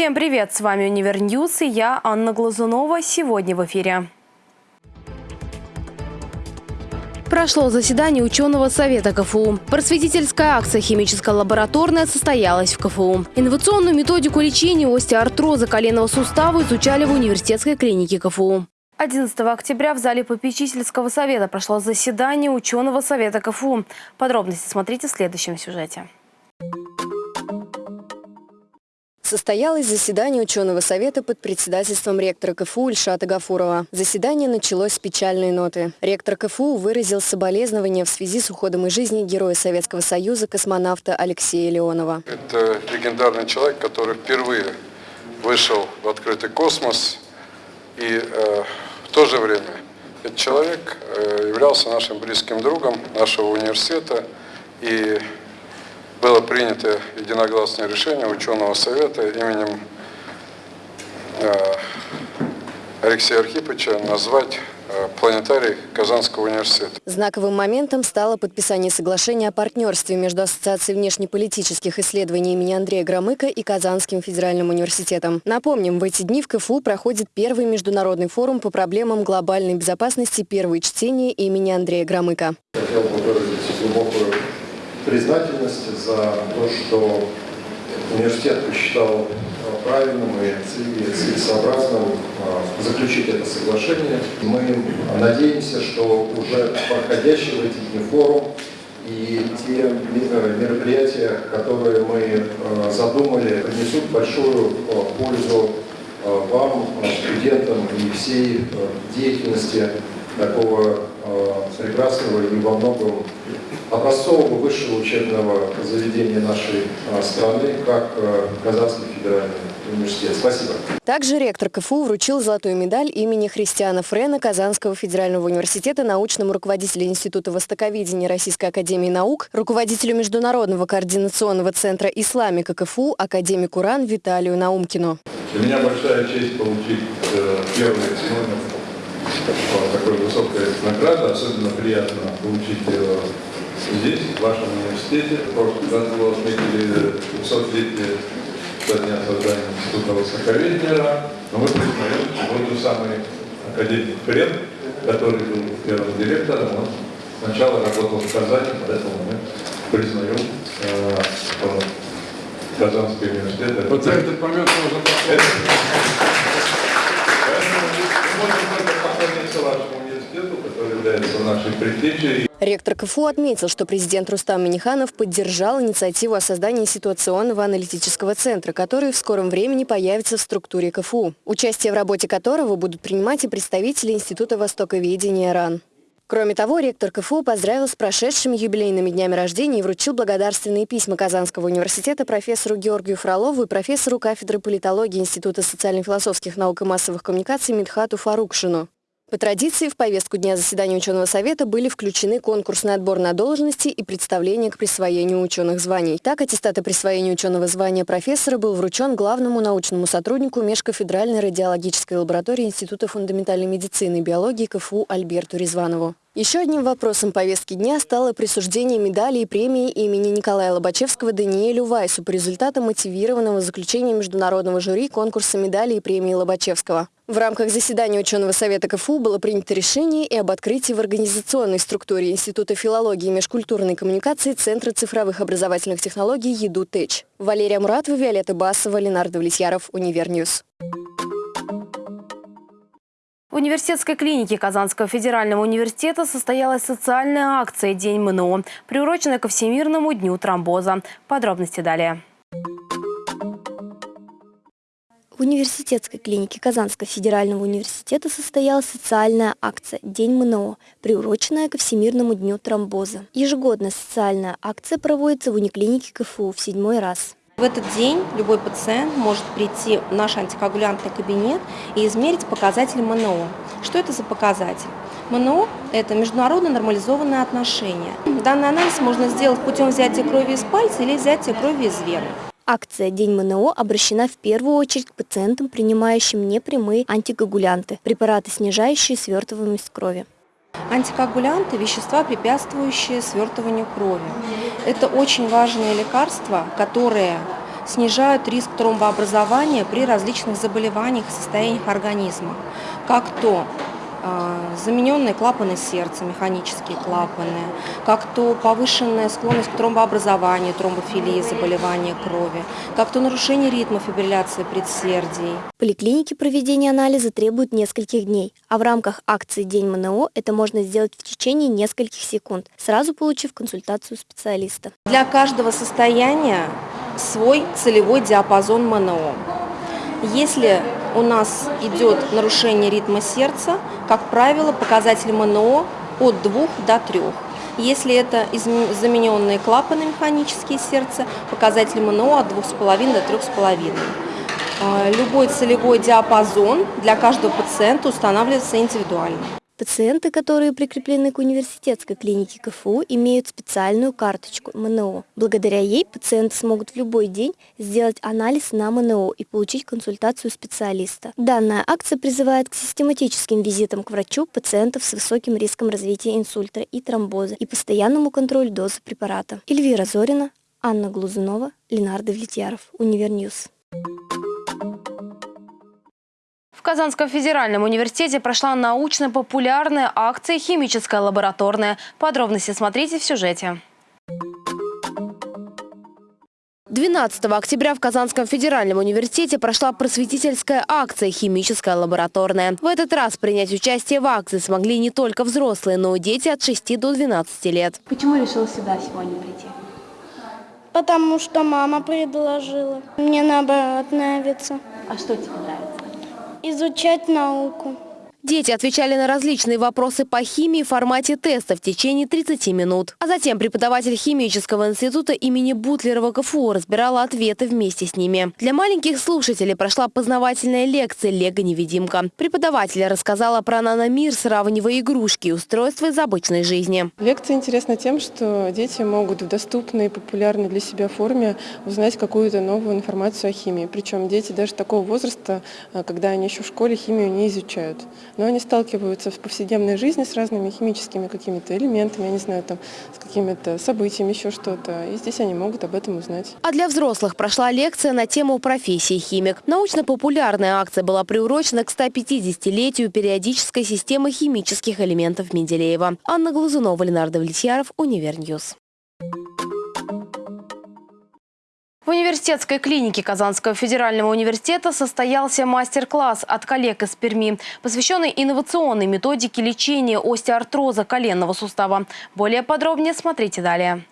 Всем привет! С вами UniverNews и я, Анна Глазунова. Сегодня в эфире. Прошло заседание ученого совета КФУ. Просветительская акция «Химическая состоялась в КФУ. Инновационную методику лечения остеоартроза коленного сустава изучали в университетской клинике КФУ. 11 октября в зале попечительского совета прошло заседание ученого совета КФУ. Подробности смотрите в следующем сюжете. Состоялось заседание ученого совета под председательством ректора КФУ Ильшата Гафурова. Заседание началось с печальной ноты. Ректор КФУ выразил соболезнования в связи с уходом из жизни героя Советского Союза космонавта Алексея Леонова. Это легендарный человек, который впервые вышел в открытый космос и э, в то же время этот человек э, являлся нашим близким другом нашего университета и было принято единогласное решение ученого совета именем э, Алексея Архиповича назвать э, планетарий Казанского университета. Знаковым моментом стало подписание соглашения о партнерстве между Ассоциацией внешнеполитических исследований имени Андрея Громыка и Казанским федеральным университетом. Напомним, в эти дни в КФУ проходит первый международный форум по проблемам глобальной безопасности «Первые чтения» имени Андрея Громыка. Хотел бы выразить глубокую признательность за то, что университет посчитал э, правильным и целесообразным э, заключить это соглашение. Мы надеемся, что уже проходящий в эти форум и те э, мероприятия, которые мы задумали, принесут большую пользу вам, студентам и всей деятельности такого прекрасного и во многом образцового высшего учебного заведения нашей а, страны, как а, Казанский федеральный университет. Спасибо. Также ректор КФУ вручил золотую медаль имени Христиана Френа Казанского федерального университета научному руководителю Института востоковедения Российской академии наук, руководителю Международного координационного центра исламика КФУ, академику РАН Виталию Наумкину. Для меня большая честь получить э, первый сегодня такой высокой награды. Особенно приятно получить э, здесь, в вашем университете. В прошлом году отметили 200-летие со дня создания Института Востоковедения. Но мы признаем, вот тот самый академик Фред, который был первым директором, он сначала работал в Казани, поэтому мы признаем э, Казанский университет. Вот за этот момент можно Поэтому мы можем является нашей предтечей. Ректор КФУ отметил, что президент Рустам Миниханов поддержал инициативу о создании ситуационного аналитического центра, который в скором времени появится в структуре КФУ, участие в работе которого будут принимать и представители Института Востоковедения РАН. Кроме того, ректор КФУ поздравил с прошедшими юбилейными днями рождения и вручил благодарственные письма Казанского университета профессору Георгию Фролову и профессору кафедры политологии Института социально-философских наук и массовых коммуникаций Мидхату Фарукшину. По традиции, в повестку дня заседания ученого совета были включены конкурсный отбор на должности и представление к присвоению ученых званий. Так, аттестат о присвоении ученого звания профессора был вручен главному научному сотруднику Межкафедральной радиологической лаборатории Института фундаментальной медицины и биологии КФУ Альберту Резванову. Еще одним вопросом повестки дня стало присуждение медали и премии имени Николая Лобачевского Даниэлю Вайсу по результатам мотивированного заключения международного жюри конкурса медалей и премии Лобачевского. В рамках заседания ученого совета КФУ было принято решение и об открытии в организационной структуре Института филологии и межкультурной коммуникации Центра цифровых образовательных технологий EduTech. Валерия Муратова, Виолетта Басова, Ленардо Влетьяров, UniverNews. В университетской клинике Казанского федерального университета состоялась социальная акция «День МНО», приуроченная ко Всемирному дню тромбоза. Подробности далее. В университетской клинике Казанского федерального университета состоялась социальная акция «День МНО», приуроченная ко Всемирному дню тромбоза. Ежегодно социальная акция проводится в униклинике КФУ в седьмой раз. В этот день любой пациент может прийти в наш антикоагулянтный кабинет и измерить показатель МНО. Что это за показатель? МНО – это международно нормализованные отношения. Данный анализ можно сделать путем взятия крови из пальца или взятия крови из вены. Акция «День МНО» обращена в первую очередь к пациентам, принимающим непрямые антикоагулянты – препараты, снижающие свертываемость крови. Антикоагулянты – вещества, препятствующие свертыванию крови. Это очень важные лекарства, которые снижают риск тромбообразования при различных заболеваниях и состояниях организма, как то замененные клапаны сердца, механические клапаны, как то повышенная склонность к тромбообразованию, тромбофилии, заболевания крови, как то нарушение ритма фибрилляции предсердий. В поликлинике проведение анализа требует нескольких дней, а в рамках акции «День МНО» это можно сделать в течение нескольких секунд, сразу получив консультацию специалиста. Для каждого состояния свой целевой диапазон МНО. Если у нас идет нарушение ритма сердца, как правило, показатель МНО от 2 до 3. Если это замененные клапаны механические сердца, показатель МНО от 2,5 до 3,5. А, любой целевой диапазон для каждого пациента устанавливается индивидуально. Пациенты, которые прикреплены к университетской клинике КФУ, имеют специальную карточку МНО. Благодаря ей пациенты смогут в любой день сделать анализ на МНО и получить консультацию специалиста. Данная акция призывает к систематическим визитам к врачу пациентов с высоким риском развития инсульта и тромбоза и постоянному контролю дозы препарата. Эльвира Зорина, Анна Глазунова, Ленардо Влетьяров, UniverNews. В Казанском федеральном университете прошла научно-популярная акция «Химическая лабораторная». Подробности смотрите в сюжете. 12 октября в Казанском федеральном университете прошла просветительская акция «Химическая лабораторная». В этот раз принять участие в акции смогли не только взрослые, но и дети от 6 до 12 лет. Почему решил сюда сегодня прийти? Потому что мама предложила. Мне наоборот нравится. А что тебе нравится? Изучать науку. Дети отвечали на различные вопросы по химии в формате теста в течение 30 минут. А затем преподаватель химического института имени Бутлерова КФУ разбирала ответы вместе с ними. Для маленьких слушателей прошла познавательная лекция «Лего-невидимка». Преподаватель рассказала про наномир, сравнивая игрушки и устройства из обычной жизни. Лекция интересна тем, что дети могут в доступной и популярной для себя форме узнать какую-то новую информацию о химии. Причем дети даже такого возраста, э, когда они еще в школе химию не изучают но они сталкиваются в повседневной жизни с разными химическими какими-то элементами, я не знаю, там, с какими-то событиями, еще что-то. И здесь они могут об этом узнать. А для взрослых прошла лекция на тему профессии химик. Научно-популярная акция была приурочена к 150-летию периодической системы химических элементов Менделеева. Анна Глазунова, Ленардо Влетьяров, UniverNews. В университетской клинике Казанского федерального университета состоялся мастер-класс от коллег из Перми, посвященный инновационной методике лечения остеоартроза коленного сустава. Более подробнее смотрите далее.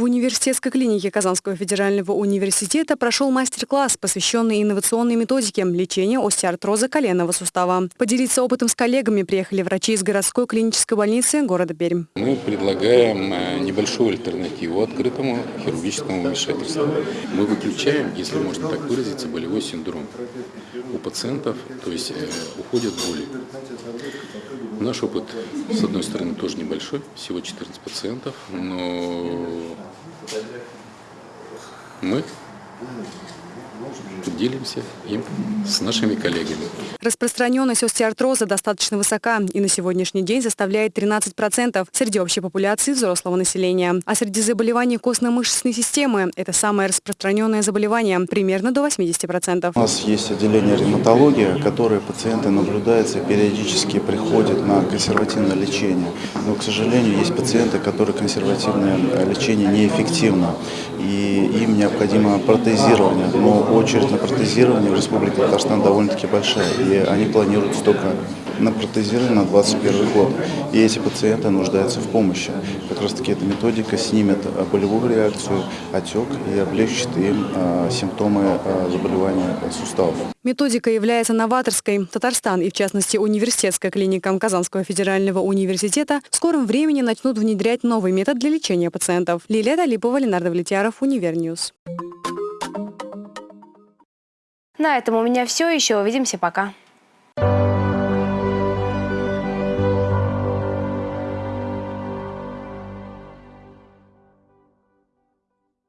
В университетской клинике Казанского федерального университета прошел мастер-класс, посвященный инновационной методике лечения остеоартроза коленного сустава. Поделиться опытом с коллегами приехали врачи из городской клинической больницы города Пермь. Мы предлагаем э, небольшую альтернативу открытому хирургическому вмешательству. Мы выключаем, если можно так выразиться, болевой синдром у пациентов, то есть э, уходят боли. Наш опыт, с одной стороны, тоже небольшой, всего 14 пациентов, но мы делимся им с нашими коллегами. Распространенность остеоартроза достаточно высока и на сегодняшний день составляет 13% среди общей популяции взрослого населения. А среди заболеваний костно-мышечной системы это самое распространенное заболевание, примерно до 80%. У нас есть отделение ревматологии, которое пациенты наблюдаются и периодически приходят на консервативное лечение. Но, к сожалению, есть пациенты, которые консервативное лечение неэффективно, и им необходимо протезирование. Но очередь на протезирование в Республике Татарстан довольно-таки большая, и они планируют столько на протезирование на 2021 год. И эти пациенты нуждаются в помощи. Как раз таки эта методика снимет болевую реакцию, отек и облегчит им а, симптомы а, заболевания суставов. Методика является новаторской. Татарстан и, в частности, университетская клиника Казанского федерального университета в скором времени начнут внедрять новый метод для лечения пациентов. Лилия Талипова, Ленар Давлетьяров, Универ News. На этом у меня все. Еще увидимся. Пока.